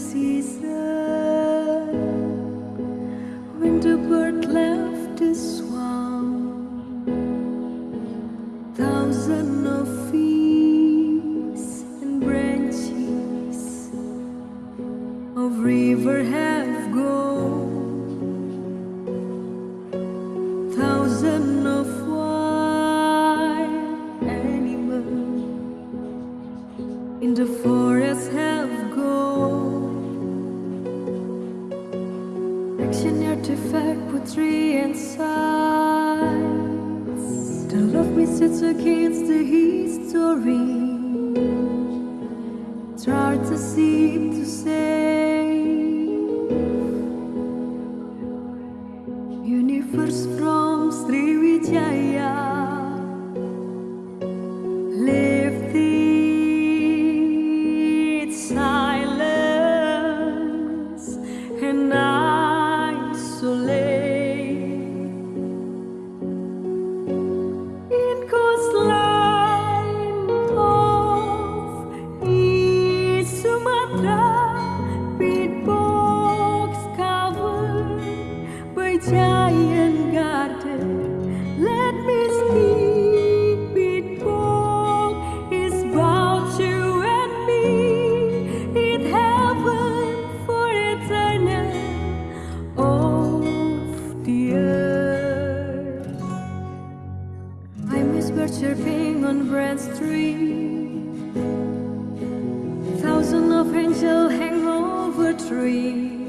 see. The love me sits against the history. It's hard to seem to say. chirping on breadstream, thousands of angels hang over trees.